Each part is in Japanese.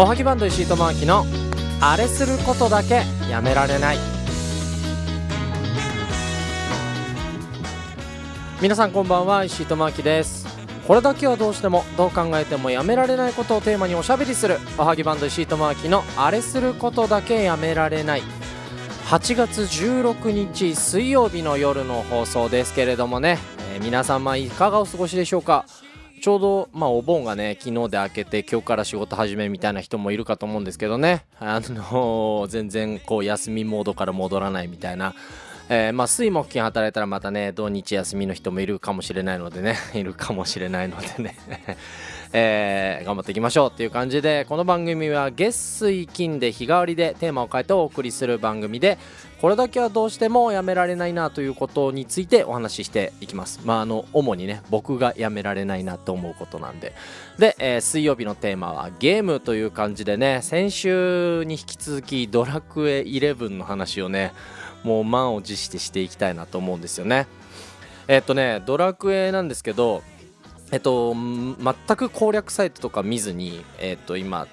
おはぎバンド石井智明のあれすることだけやめられない。皆さんこんばんは石井智明です。これだけはどうしてもどう考えてもやめられないことをテーマにおしゃべりするおはぎバンド石井智明のあれすることだけやめられない。8月16日水曜日の夜の放送ですけれどもね、えー皆様いかがお過ごしでしょうか？ちょうど、まあ、お盆がね昨日で明けて今日から仕事始めみたいな人もいるかと思うんですけどね。あの全然こう休みモードから戻らないみたいな、えーまあ、水木金働いたらまたね土日休みの人もいるかもしれないのでね。いるかもしれないのでね。えー頑張っていきましょうっていう感じでこの番組は月水金で日替わりでテーマを変えてお送りする番組でこれだけはどうしてもやめられないなということについてお話ししていきます。まああの主にね僕がやめられないなと思うことなんで。で、えー水曜日のテーマはゲームという感じでね先週に引き続きドラクエ11の話をねもう満を持してしていきたいなと思うんですよね。えっとねドラクエなんですけどえっと全く攻略サイトとか見ずにえっと今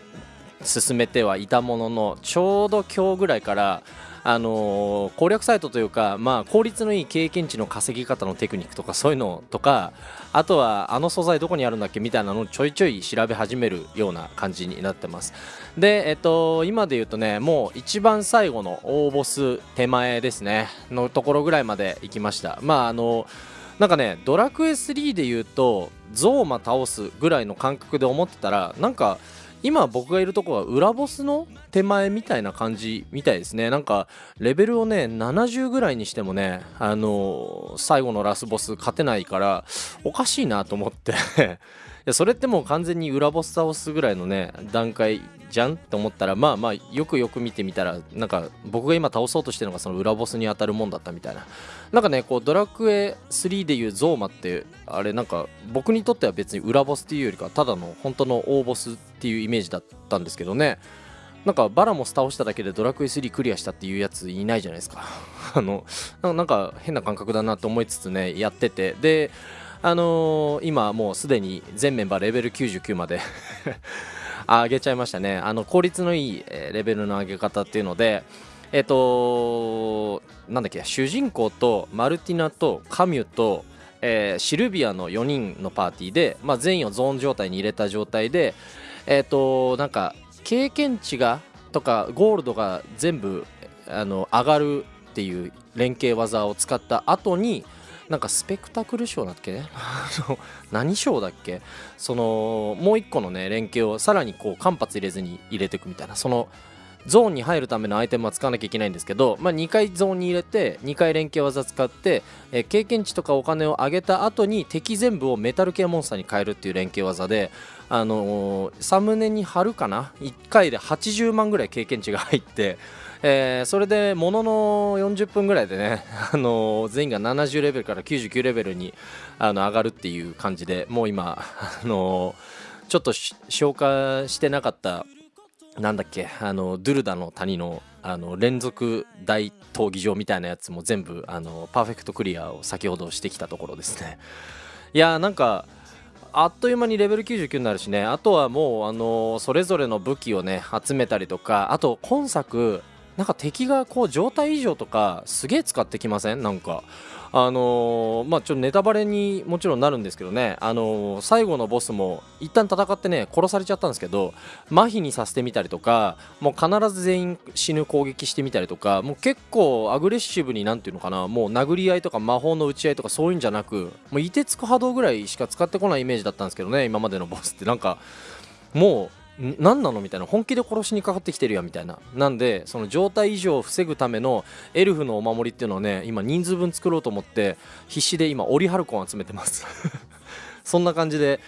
進めてはいたもののちょうど今日ぐらいからあのー攻略サイトというか、まあ、効率のいい経験値の稼ぎ方のテクニックとかそういうのとかあとはあの素材どこにあるんだっけみたいなのをちょいちょい調べ始めるような感じになってます。でえっと今で言うとねもう一番最後の大ボス手前ですね。のところぐらいまで行きました。まああのなんかねドラクエ3で言うとゾーマ倒すぐらいの感覚で思ってたらなんか今僕がいるとこは裏ボスの手前みたいな感じみたいですね。なんかレベルをね70ぐらいにしてもねあのー最後のラスボス勝てないからおかしいなと思って。それってもう完全に裏ボス倒すぐらいのね段階じゃんって思ったらまあまあよくよく見てみたらなんか僕が今倒そうとしてるのがその裏ボスに当たるもんだったみたいな。なんかねこうドラクエ3でいうゾーマってあれなんか僕にとっては別に裏ボスっていうよりかただの本当の大ボスっていうイメージだったんですけどね。なんかバラモス倒しただけでドラクエ3クリアしたっていうやついないじゃないですか。あのなんか変な感覚だなと思いつつねやってて。であのー今もうすでに全メンバーレベル99まで 上げちゃいましたね。あの効率のいいレベルの上げ方っていうのでえっ、となんだっけ主人公とマルティナとカミュと、えーシルビアの4人のパーティーで、まあ、全員をゾーン状態に入れた状態でえっ、となんか経験値がとかゴールドが全部あの上がるっていう連携技を使った後になんかスペクタクル賞だっけ？あの何賞だっけ？そのもう一個のね連携をさらにこう間髪入れずに入れていくみたいなそのゾーンに入るためのアイテムは使わなきゃいけないんですけど、まあ、2回ゾーンに入れて2回連携技使って、えー経験値とかお金を上げた後に敵全部をメタル系モンスターに変えるっていう連携技で、あのーサムネに貼るかな？1回で80万ぐらい経験値が入って、えーそれでものの40分ぐらいでね、あのー全員が70レベルから99レベルにあの上がるっていう感じでもう今、あのーちょっと消化してなかったなんだっけあのドゥルダの谷のあの連続大闘技場みたいなやつも全部あのパーフェクトクリアを先ほどしてきたところですね。いやーなんかあっという間にレベル99になるしね。あとはもうあのそれぞれの武器をね集めたりとかあと今作なんか敵がこう状態異常とかすげえ使ってきません？なんか。あのーまあちょっとネタバレにもちろんなるんですけどね。あのー最後のボスも一旦戦ってね殺されちゃったんですけど麻痺にさせてみたりとかもう必ず全員死ぬ攻撃してみたりとかもう結構アグレッシブになんていうのかなもう殴り合いとか魔法の打ち合いとかそういうんじゃなくもう凍てつく波動ぐらいしか使ってこないイメージだったんですけどね今までのボスって。なんかもう何なのみたいな。本気で殺しにかかってきてるやんみたいな。なんでその状態異常を防ぐためのエルフのお守りっていうのをね今人数分作ろうと思って必死で今オリハルコン集めてます。そんな感じで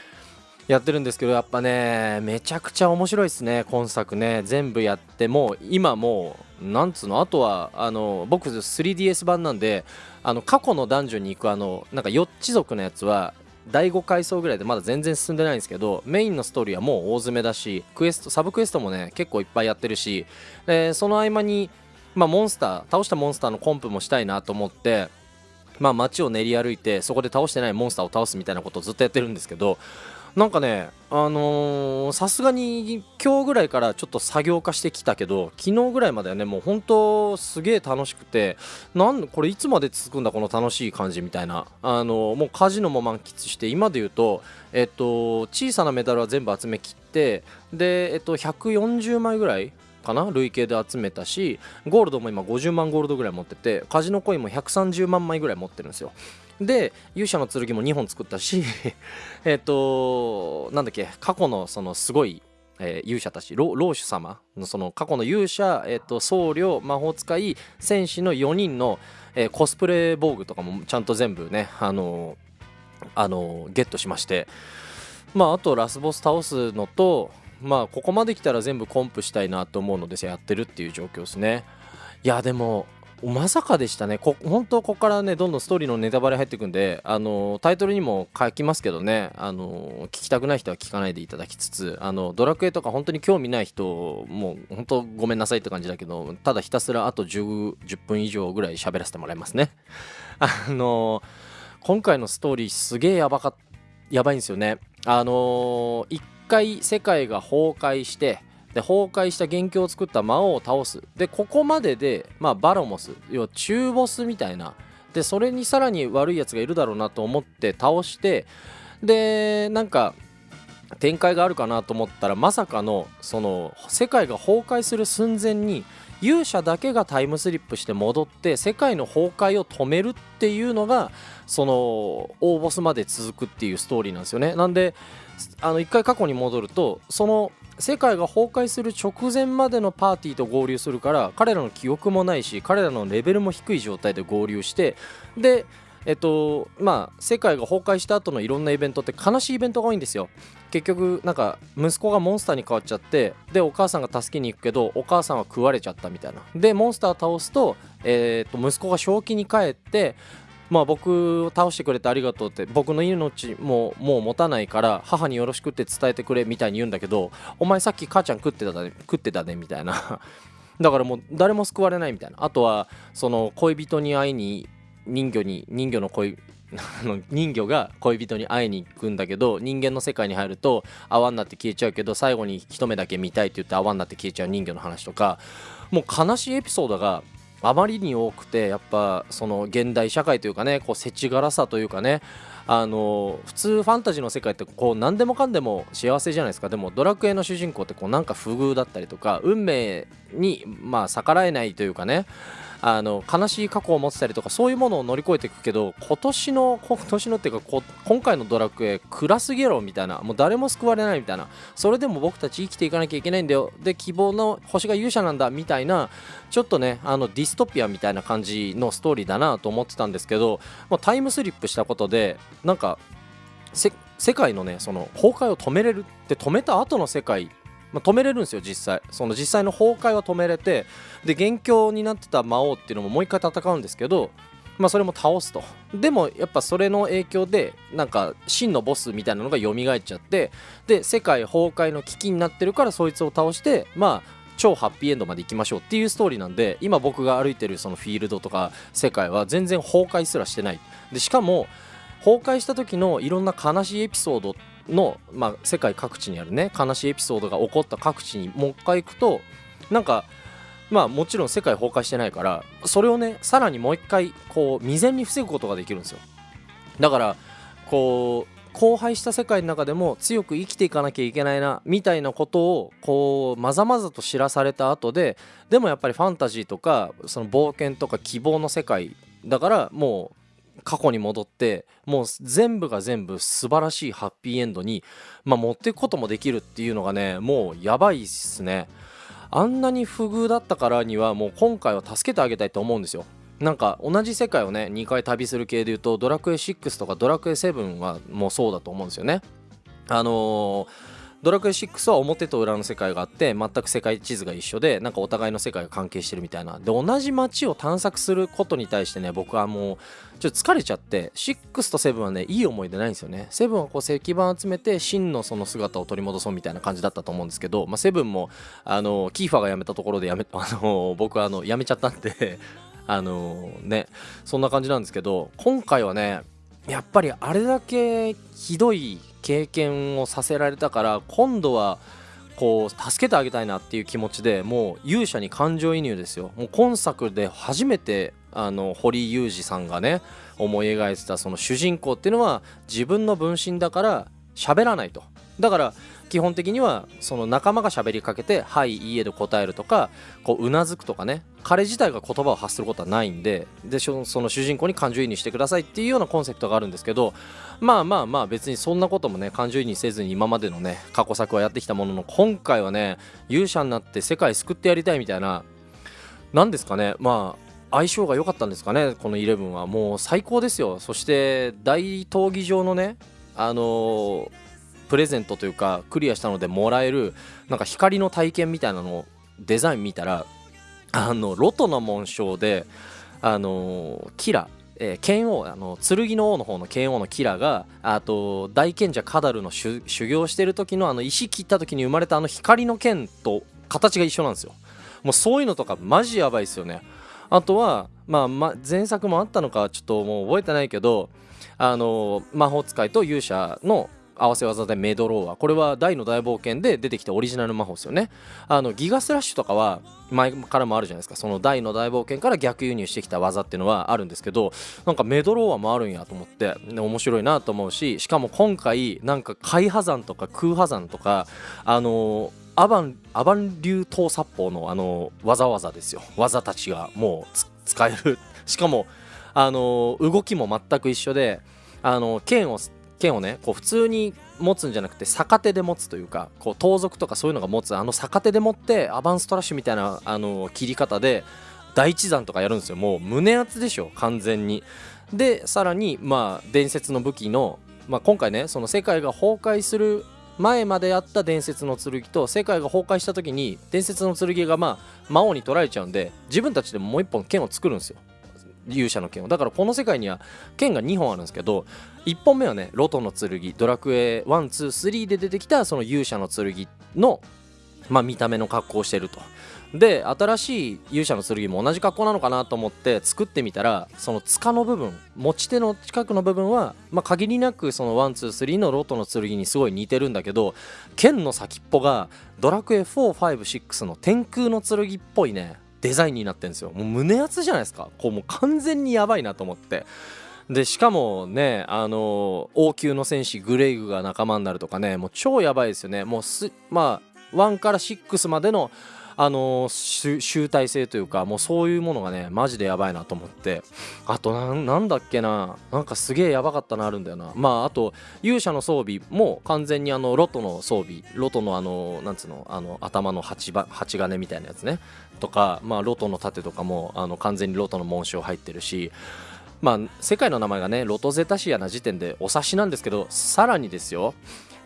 やってるんですけどやっぱねめちゃくちゃ面白いですね今作ね。全部やってもう今もうなんつうの？あとはあの僕 3DS 版なんであの過去のダンジョンに行くあのなんか4つ族のやつは第5階層ぐらいでまだ全然進んでないんですけどメインのストーリーはもう大詰めだしクエストサブクエストもね結構いっぱいやってるし、えーその合間に、まあ、モンスター倒したモンスターのコンプもしたいなと思ってまあ街を練り歩いてそこで倒してないモンスターを倒すみたいなことをずっとやってるんですけどなんかねあのさすがに今日ぐらいからちょっと作業化してきたけど昨日ぐらいまではねもう本当すげえ楽しくてなんこれいつまで続くんだこの楽しい感じみたいな。あのもうカジノも満喫して今で言うとえっと小さなメダルは全部集めきってでえっと140枚ぐらいかな累計で集めたしゴールドも今50万ゴールドぐらい持っててカジノコインも130万枚ぐらい持ってるんですよ。で勇者の剣も2本作ったし えっとなんだっけ過去のそのすごいえー、勇者たち老主様のその過去の勇者、えーと、僧侶魔法使い戦士の4人の、えー、コスプレ防具とかもちゃんと全部ねあのー、あのー、ゲットしまして。まああとラスボス倒すのとまあここまで来たら全部コンプしたいなと思うのでやってるっていう状況ですね。いやでもまさかでしたね。こ本当ここからねどんどんストーリーのネタバレ入ってくんであのタイトルにも書きますけどね。あの聞きたくない人は聞かないでいただきつつあのドラクエとか本当に興味ない人もう本当ごめんなさいって感じだけどただひたすらあと 10, 10分以上ぐらい喋らせてもらいますね。あの今回のストーリーすげえやばかやばいんですよね。あの一回世界が崩壊してで崩壊した元凶を作った魔王を倒す。でここまでで、まあ、バロモス要は中ボスみたいな。でそれにさらに悪いやつがいるだろうなと思って倒してでなんか展開があるかなと思ったらまさかのその世界が崩壊する寸前に勇者だけがタイムスリップして戻って世界の崩壊を止めるっていうのがその大ボスまで続くっていうストーリーなんですよね。なんであの一回過去に戻るとその世界が崩壊する直前までのパーティーと合流するから彼らの記憶もないし彼らのレベルも低い状態で合流してでえっとまあ世界が崩壊した後のいろんなイベントって悲しいイベントが多いんですよ。結局なんか息子がモンスターに変わっちゃってでお母さんが助けに行くけどお母さんは食われちゃったみたいな。でモンスター倒すと,、えー、と息子が正気に帰ってまあ僕を倒してくれてありがとうって僕の命ももう持たないから母によろしくって伝えてくれみたいに言うんだけどお前さっき母ちゃん食ってたね食ってたねみたいな。だからもう誰も救われないみたいな。あとはその恋人に会いに人魚に人魚の恋 人魚が恋人に会いに行くんだけど人間の世界に入ると泡になって消えちゃうけど最後に一目だけ見たいって言って泡になって消えちゃう人魚の話とかもう悲しいエピソードがあまりに多くてやっぱその現代社会というかねこう世知辛さというかねあの普通ファンタジーの世界ってこう何でもかんでも幸せじゃないですか。でもドラクエの主人公ってこうなんか不遇だったりとか運命にまあ逆らえないというかね。あの悲しい過去を持ってたりとかそういうものを乗り越えていくけど今年の今年のっていうか今回のドラクエ暗すぎろみたいなもう誰も救われないみたいな。それでも僕たち生きていかなきゃいけないんだよ。で希望の星が勇者なんだみたいなちょっとねあのディストピアみたいな感じのストーリーだなと思ってたんですけどもうタイムスリップしたことでなんか世界のねその崩壊を止めれるって止めた後の世界まあ、止めれるんですよ実際。その実際の崩壊は止めれてで元凶になってた魔王っていうのももう一回戦うんですけどまあそれも倒すと。でもやっぱそれの影響でなんか真のボスみたいなのが蘇っちゃってで世界崩壊の危機になってるからそいつを倒してまあ超ハッピーエンドまで行きましょうっていうストーリーなんで今僕が歩いてるそのフィールドとか世界は全然崩壊すらしてない。でしかも崩壊した時のいろんな悲しいエピソードの、まあ、世界各地にあるね悲しいエピソードが起こった各地にもう一回行くとなんかまあもちろん世界崩壊してないからそれをねさらにもう一回こう未然に防ぐことができるんですよ。だからこう荒廃した世界の中でも強く生きていかなきゃいけないなみたいなことをこうまざまざと知らされた後ででもやっぱりファンタジーとかその冒険とか希望の世界だからもう過去に戻ってもう全部が全部素晴らしいハッピーエンドに、まあ、持っていくこともできるっていうのがねもうやばいっすね。あんなに不遇だったからにはもう今回は助けてあげたいと思うんですよ。なんか同じ世界をね2回旅する系でいうとドラクエ6とかドラクエ7はもうそうだと思うんですよね。あのードラクエ6は表と裏の世界があって全く世界地図が一緒でなんかお互いの世界が関係してるみたいな。で同じ街を探索することに対してね僕はもうちょっと疲れちゃって6と7はねいい思い出ないんですよね。7はこう石板集めて真のその姿を取り戻そうみたいな感じだったと思うんですけど、まあ、7もあのキーファーが辞めたところでやめ あの僕はあの辞めちゃったんで あのねそんな感じなんですけど今回はねやっぱりあれだけひどい経験をさせられたから今度はこう助けてあげたいなっていう気持ちでもう勇者に感情移入ですよ。もう今作で初めてあの堀裕二さんがね思い描いてたその主人公っていうのは自分の分身だから喋らないと。だから基本的にはその仲間が喋りかけて「はいいいえ」で答えるとかこううなずくとかね。彼自体が言葉を発することはないんででその主人公に感情移入してくださいっていうようなコンセプトがあるんですけどまあまあまあ別にそんなこともね感情移入せずに今までのね過去作はやってきたものの今回はね勇者になって世界救ってやりたいみたいな何ですかね。まあ相性が良かったんですかねこの11は。もう最高ですよ。そして大闘技場のねあのー、プレゼントというかクリアしたのでもらえるなんか光の体験みたいなのをデザイン見たらあのロトの紋章であの、キラえー、剣王あの剣の王の方の剣王のキラがあと大賢者カダルの修行してる時のあの石切った時に生まれたあの光の剣と形が一緒なんですよ。もうそういうのとかマジやばいですよね。あとは、まあ、ま前作もあったのかちょっともう覚えてないけどあの魔法使いと勇者の合わせ技でメドローはこれは大の大冒険で出てきたオリジナル魔法ですよね。あのギガスラッシュとかは前からもあるじゃないですか。その大の大冒険から逆輸入してきた技っていうのはあるんですけどなんかメドローアもあるんやと思って面白いなと思うししかも今回なんか海破山とか空破山とかあのーアバンアバン流刀殺法のあの技技ですよ。技たちがもう使える。しかもあの動きも全く一緒であの剣を剣をねこう普通に持つんじゃなくて逆手で持つというかこう盗賊とかそういうのが持つあの逆手で持ってアバンストラッシュみたいなあの切り方で第一山とかやるんですよ。もう胸厚でしょ完全に。でさらにまあ伝説の武器の、まあ、今回ねその世界が崩壊する前まであった伝説の剣と世界が崩壊した時に伝説の剣がまあ魔王に取られちゃうんで自分たちでももう一本剣を作るんですよ。勇者の剣を。だからこの世界には剣が2本あるんですけど1本目はねロトの剣ドラクエ123で出てきたその勇者の剣のまあ見た目の格好をしてると。で新しい勇者の剣も同じ格好なのかなと思って作ってみたらその塚の部分持ち手の近くの部分は、まあ、限りなくその123のロトの剣にすごい似てるんだけど剣の先っぽがドラクエ456の天空の剣っぽいねデザインになってるんですよ。もう胸熱じゃないですか。こうもう完全にやばいなと思って。でしかもねあの王宮の戦士グレイグが仲間になるとかねもう超やばいですよね。もうすまあ1から6までのあの集大成というかもうそういうものがねマジでやばいなと思って。あとなんだっけな。なんかすげえやばかったのあるんだよな。まああと勇者の装備も完全にあのロトの装備。ロトのあのなんつうのあの頭の鉢鉢金みたいなやつね。とかまあロトの盾とかもあの完全にロトの紋章入ってるし。まあ世界の名前がねロトゼタシアな時点でお察しなんですけどさらにですよ。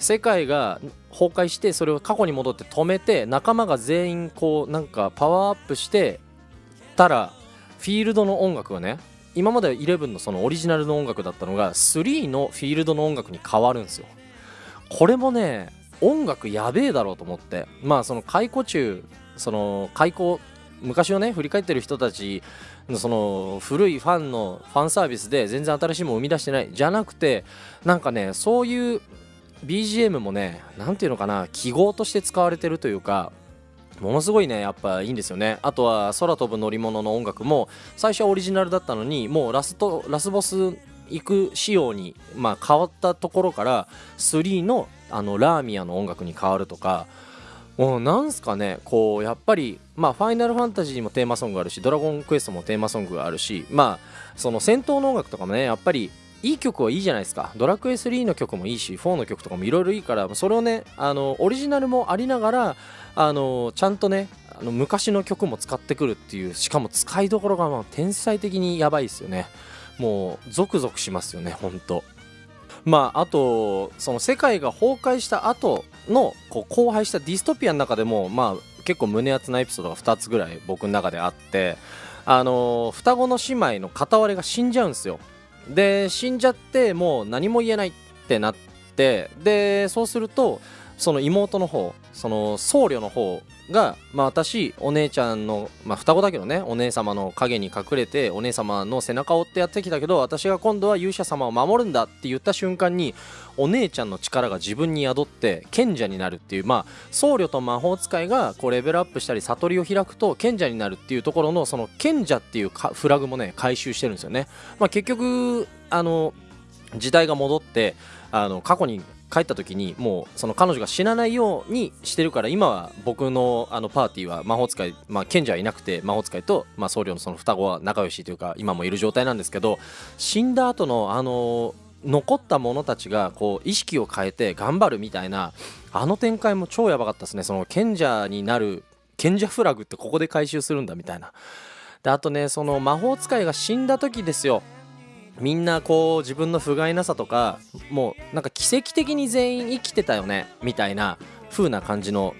世界が崩壊してそれを過去に戻って止めて仲間が全員こうなんかパワーアップしてたらフィールドの音楽がね今まで11のそのオリジナルの音楽だったのが3のフィールドの音楽に変わるんですよ。これもね音楽やべえだろうと思って。まあその解雇中その解雇昔をね振り返ってる人たちのその古いファンのファンサービスで全然新しいもの生み出してないじゃなくてなんかねそういう BGM もね何ていうのかな記号として使われてるというかものすごいねやっぱいいんですよね。あとは空飛ぶ乗り物の音楽も最初はオリジナルだったのにもうラストラスボス行く仕様に、まあ、変わったところから3のあのラーミアの音楽に変わるとかもうなんすかねこうやっぱりまあファイナルファンタジーもテーマソングあるしドラゴンクエストもテーマソングがあるしまあその戦闘の音楽とかもねやっぱりいい曲はいいじゃないですか。ドラクエ3の曲もいいし4の曲とかもいろいろいいからそれをねあのオリジナルもありながらあのちゃんとねあの昔の曲も使ってくるっていうしかも使いどころがまあ天才的にやばいですよね。もうゾクゾクしますよねほんと。まああとその世界が崩壊した後のこう荒廃したディストピアの中でもまあ結構胸熱なエピソードが2つぐらい僕の中であってあの双子の姉妹の片割れが死んじゃうんですよ。で死んじゃってもう何も言えないってなってでそうするとその妹の方その僧侶の方が、まあ、私お姉ちゃんの、まあ、双子だけどねお姉様の影に隠れてお姉様の背中を追ってやってきたけど私が今度は勇者様を守るんだって言った瞬間にお姉ちゃんの力が自分に宿って賢者になるっていうまあ僧侶と魔法使いがこうレベルアップしたり悟りを開くと賢者になるっていうところのその賢者っていうフラグもね回収してるんですよね。まあ、結局あの時代が戻ってあの過去に帰った時にもうその彼女が死なないようにしてるから今は僕のあのパーティーは魔法使い、まあ、賢者はいなくて魔法使いと、まあ、僧侶のその双子は仲良しというか今もいる状態なんですけど死んだ後のあの残った者たちがこう意識を変えて頑張るみたいなあの展開も超やばかったですね。その賢者になる賢者フラグってここで回収するんだみたいな。であとねその魔法使いが死んだ時ですよ。みんなこう自分の不甲斐なさとかもうなんか奇跡的に全員生きてたよねみたいな風な感じの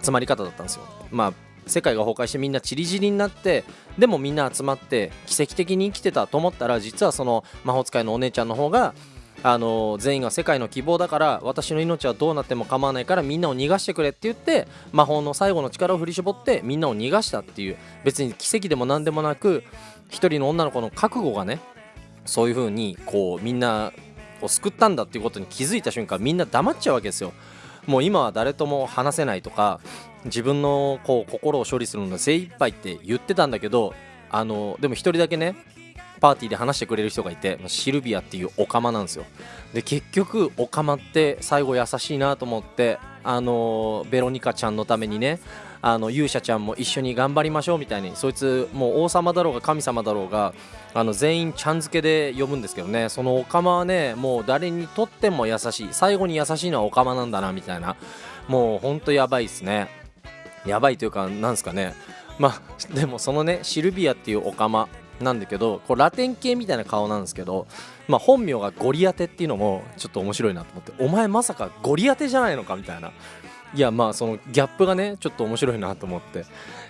集まり方だったんですよ。まあ世界が崩壊してみんな散り散りになってでもみんな集まって奇跡的に生きてたと思ったら実はその魔法使いのお姉ちゃんの方があの全員が世界の希望だから私の命はどうなっても構わないからみんなを逃がしてくれって言って魔法の最後の力を振り絞ってみんなを逃がしたっていう別に奇跡でも何でもなく一人の女の子の覚悟がねそういう風にこうみんなを救ったんだっていうことに気づいた瞬間みんな黙っちゃうわけですよ。もう今は誰とも話せないとか自分のこう心を処理するのが精一杯って言ってたんだけどあのでも1人だけねパーティーで話してくれる人がいてシルビアっていうオカマなんですよで結局オカマって最後優しいなと思ってあのベロニカちゃんのためにねあの勇者ちゃんも一緒に頑張りましょうみたいにそいつもう王様だろうが神様だろうがあの全員ちゃん付けで呼ぶんですけどね。そのオカマはねもう誰にとっても優しい。最後に優しいのはオカマなんだなみたいな。もうほんとやばいっすね。やばいというかなんすかね。まあでもそのねシルビアっていうオカマなんだけどこうラテン系みたいな顔なんですけど、まあ、本名がゴリアテっていうのもちょっと面白いなと思ってお前まさかゴリアテじゃないのかみたいな。いやまあそのギャップがねちょっと面白いなと思って。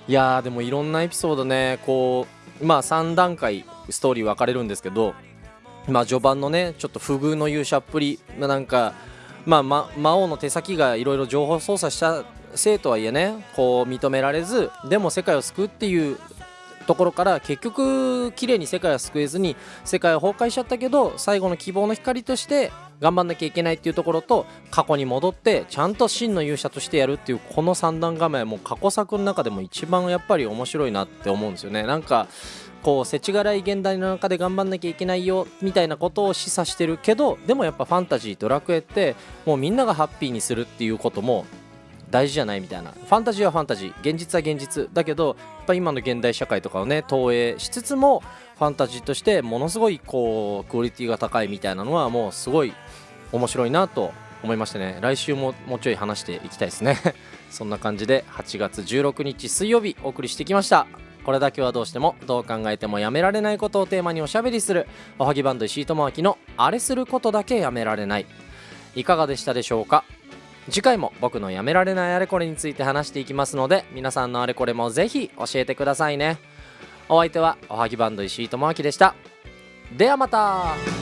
いやーでもいろんなエピソードねこうまあ3段階ストーリー分かれるんですけどまあ序盤のねちょっと不遇の勇者っぷり、なんかまあ、ま、魔王の手先がいろいろ情報操作したせいとはいえねこう認められずでも世界を救うっていうところから結局綺麗に世界は救えずに世界は崩壊しちゃったけど最後の希望の光として頑張んなきゃいけないっていうところと過去に戻ってちゃんと真の勇者としてやるっていうこの三段構えも過去作の中でも一番やっぱり面白いなって思うんですよね。なんかこう世知辛い現代の中で頑張んなきゃいけないよみたいなことを示唆してるけどでもやっぱファンタジードラクエってもうみんながハッピーにするっていうことも大事じゃないみたいな。ファンタジーはファンタジー。現実は現実。だけどやっぱ今の現代社会とかをね投影しつつもファンタジーとしてものすごいこうクオリティが高いみたいなのはもうすごい面白いなと思いましてね。来週ももうちょい話していきたいですね。そんな感じで8月16日水曜日お送りしてきました。これだけはどうしてもどう考えてもやめられないことをテーマにおしゃべりする。おはぎバンド石井智明のあれすることだけやめられない。いかがでしたでしょうか？次回も僕のやめられないあれこれについて話していきますので皆さんのあれこれもぜひ教えてくださいね。お相手はおはぎバンド石井智明でした。ではまた。